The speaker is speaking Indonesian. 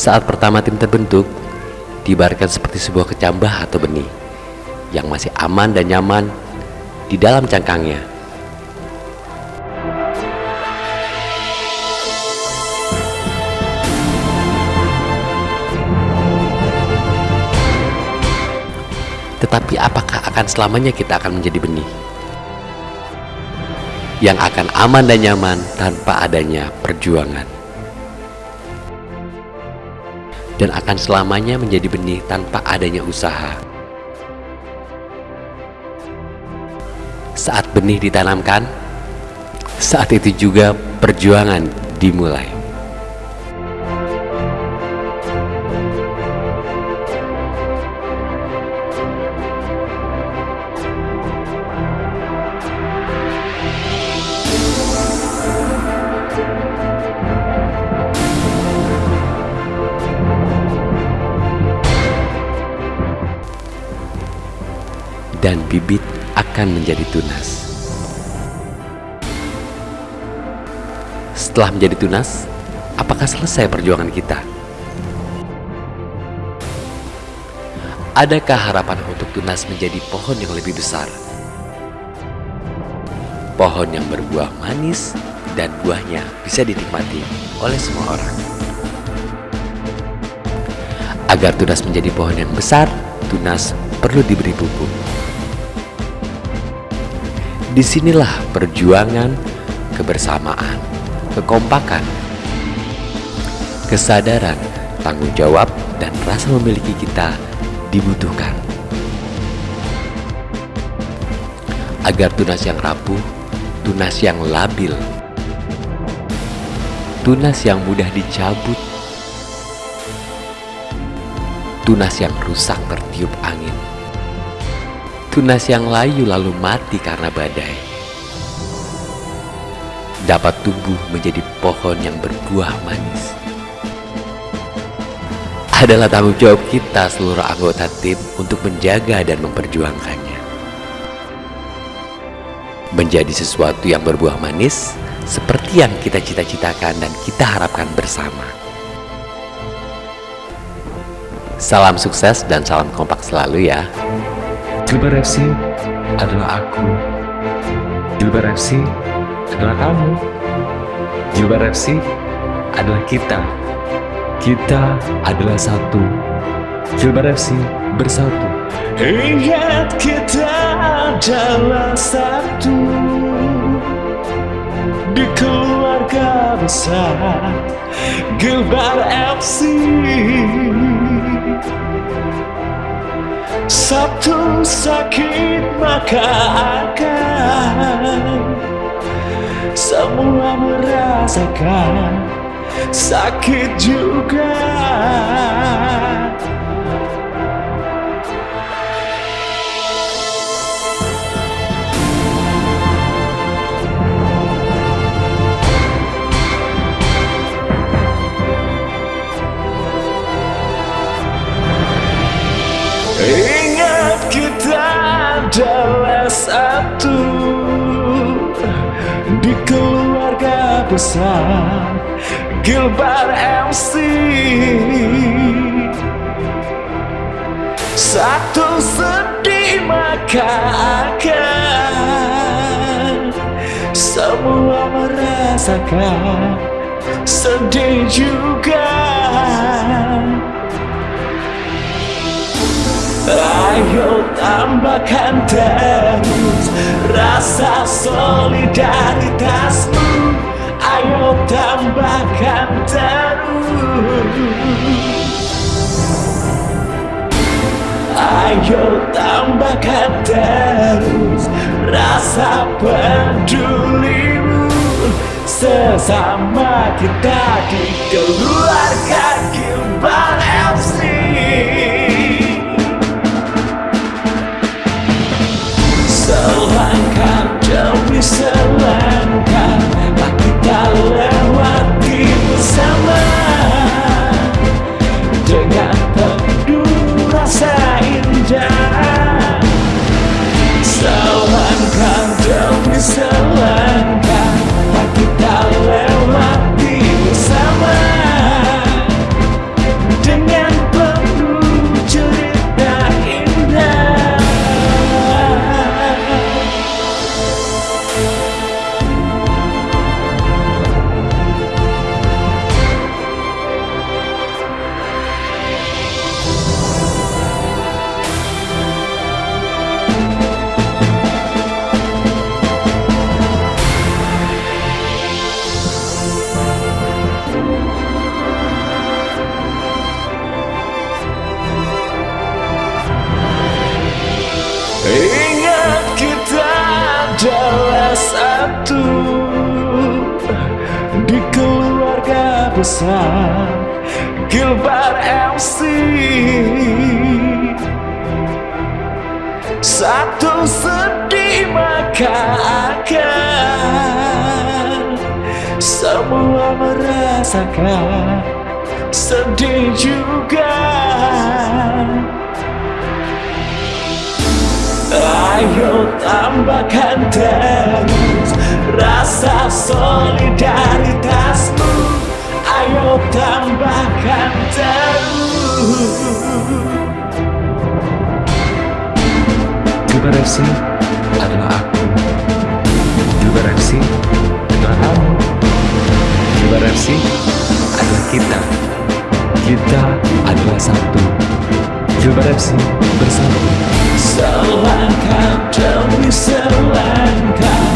Saat pertama tim terbentuk, dibarkan seperti sebuah kecambah atau benih yang masih aman dan nyaman di dalam cangkangnya. Tetapi apakah akan selamanya kita akan menjadi benih? Yang akan aman dan nyaman tanpa adanya perjuangan dan akan selamanya menjadi benih tanpa adanya usaha. Saat benih ditanamkan, saat itu juga perjuangan dimulai. Dan bibit akan menjadi tunas. Setelah menjadi tunas, apakah selesai perjuangan kita? Adakah harapan untuk tunas menjadi pohon yang lebih besar? Pohon yang berbuah manis dan buahnya bisa dinikmati oleh semua orang. Agar tunas menjadi pohon yang besar, tunas perlu diberi pupuk. Di sinilah perjuangan, kebersamaan, kekompakan, kesadaran, tanggung jawab, dan rasa memiliki kita dibutuhkan. Agar tunas yang rapuh, tunas yang labil, tunas yang mudah dicabut, tunas yang rusak tertiup angin, tunas yang layu lalu mati karena badai. Dapat tumbuh menjadi pohon yang berbuah manis. Adalah tanggung jawab kita seluruh anggota tim untuk menjaga dan memperjuangkannya. Menjadi sesuatu yang berbuah manis seperti yang kita cita-citakan dan kita harapkan bersama. Salam sukses dan salam kompak selalu ya Gilbar FC adalah aku. Gilbar FC adalah kamu. Gilbar FC adalah kita. Kita adalah satu. Gilbar FC bersatu. Ingat kita adalah satu di keluarga besar Gilbar FC. Satu sakit maka akan Semua merasakan. Sakit juga keluarga besar Gilbar MC Satu sedih maka akan Semua merasakan sedih juga. Ayo tambahkan terus rasa solidaritasmu Ayo tambahkan terus rasa pedulimu. Sesama kita di keluarga Gilbar FC selangkah demi selangkah wasteland besar Gilbar MC Satu sedih maka akan Semua merasakan. Sedih juga. Ayo tambahkan terus Gilbar FC adalah aku. Gilbar FC adalah kamu. Gilbar FC adalah kita. Kita adalah satu. Gilbar FC bersatu. Selangkah demi selangkah